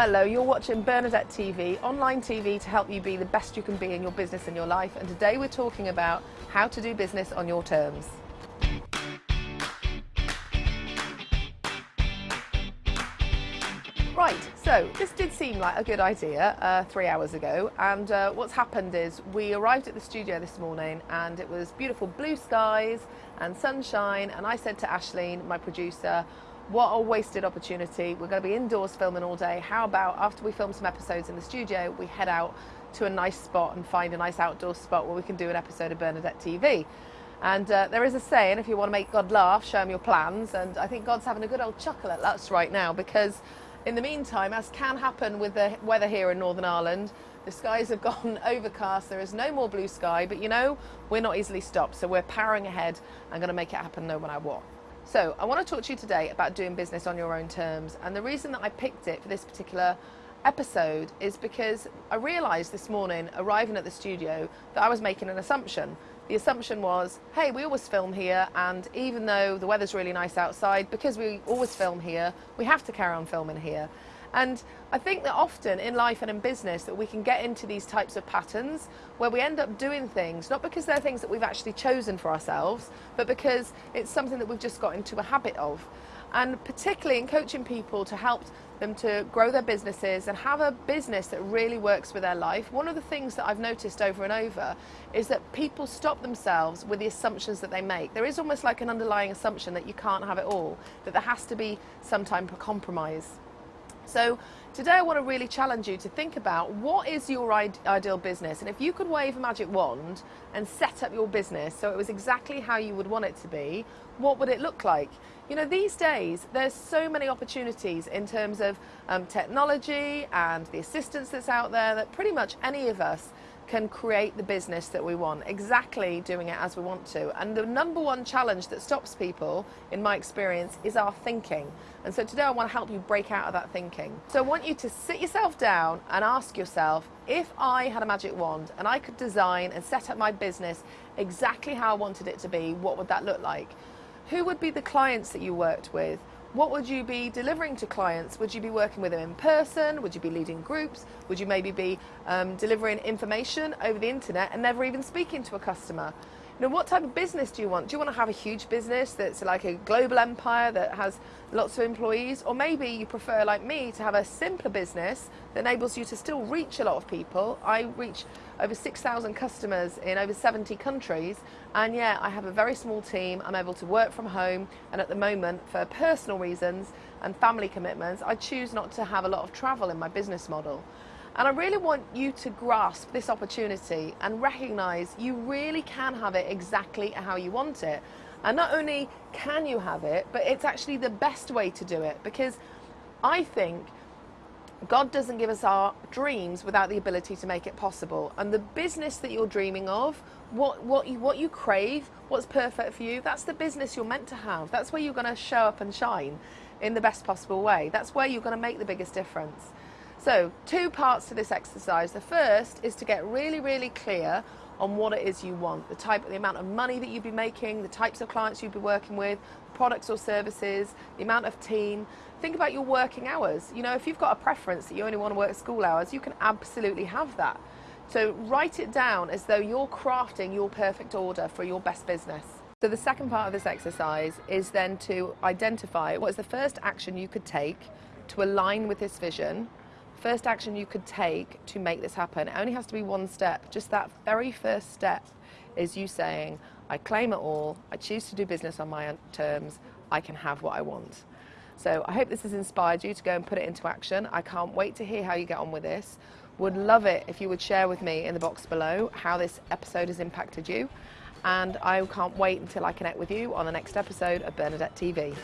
Hello, you're watching Bernadette TV, online TV to help you be the best you can be in your business and your life. And today we're talking about how to do business on your terms. Right, so this did seem like a good idea uh, three hours ago and uh, what's happened is we arrived at the studio this morning and it was beautiful blue skies and sunshine and I said to Ashleen, my producer, what a wasted opportunity. We're going to be indoors filming all day. How about after we film some episodes in the studio, we head out to a nice spot and find a nice outdoor spot where we can do an episode of Bernadette TV. And uh, there is a saying, if you want to make God laugh, show him your plans. And I think God's having a good old chuckle at us right now because in the meantime, as can happen with the weather here in Northern Ireland, the skies have gone overcast, there is no more blue sky, but you know, we're not easily stopped, so we're powering ahead and going to make it happen no matter what. So I want to talk to you today about doing business on your own terms, and the reason that I picked it for this particular episode is because I realised this morning, arriving at the studio, that I was making an assumption the assumption was, hey, we always film here, and even though the weather's really nice outside, because we always film here, we have to carry on filming here. And I think that often in life and in business that we can get into these types of patterns where we end up doing things, not because they're things that we've actually chosen for ourselves, but because it's something that we've just got into a habit of and particularly in coaching people to help them to grow their businesses and have a business that really works with their life. One of the things that I've noticed over and over is that people stop themselves with the assumptions that they make. There is almost like an underlying assumption that you can't have it all, that there has to be some type of compromise. So today I want to really challenge you to think about what is your ideal business and if you could wave a magic wand and set up your business so it was exactly how you would want it to be, what would it look like? You know, these days there's so many opportunities in terms of um, technology and the assistance that's out there that pretty much any of us can create the business that we want, exactly doing it as we want to. And the number one challenge that stops people, in my experience, is our thinking. And so today I want to help you break out of that thinking. So I want you to sit yourself down and ask yourself, if I had a magic wand and I could design and set up my business exactly how I wanted it to be, what would that look like? Who would be the clients that you worked with? What would you be delivering to clients? Would you be working with them in person? Would you be leading groups? Would you maybe be um, delivering information over the internet and never even speaking to a customer? Know, what type of business do you want? Do you want to have a huge business that's like a global empire that has lots of employees? Or maybe you prefer, like me, to have a simpler business that enables you to still reach a lot of people. I reach over 6,000 customers in over 70 countries. And yeah, I have a very small team. I'm able to work from home. And at the moment, for personal reasons and family commitments, I choose not to have a lot of travel in my business model. And I really want you to grasp this opportunity and recognize you really can have it exactly how you want it. And not only can you have it, but it's actually the best way to do it because I think God doesn't give us our dreams without the ability to make it possible. And the business that you're dreaming of, what, what, you, what you crave, what's perfect for you, that's the business you're meant to have. That's where you're going to show up and shine in the best possible way. That's where you're going to make the biggest difference. So two parts to this exercise. The first is to get really, really clear on what it is you want, the type, the amount of money that you'd be making, the types of clients you'd be working with, products or services, the amount of team. Think about your working hours. You know, if you've got a preference that you only want to work school hours, you can absolutely have that. So write it down as though you're crafting your perfect order for your best business. So the second part of this exercise is then to identify what is the first action you could take to align with this vision first action you could take to make this happen. It only has to be one step. Just that very first step is you saying, I claim it all, I choose to do business on my terms, I can have what I want. So I hope this has inspired you to go and put it into action. I can't wait to hear how you get on with this. Would love it if you would share with me in the box below how this episode has impacted you. And I can't wait until I connect with you on the next episode of Bernadette TV.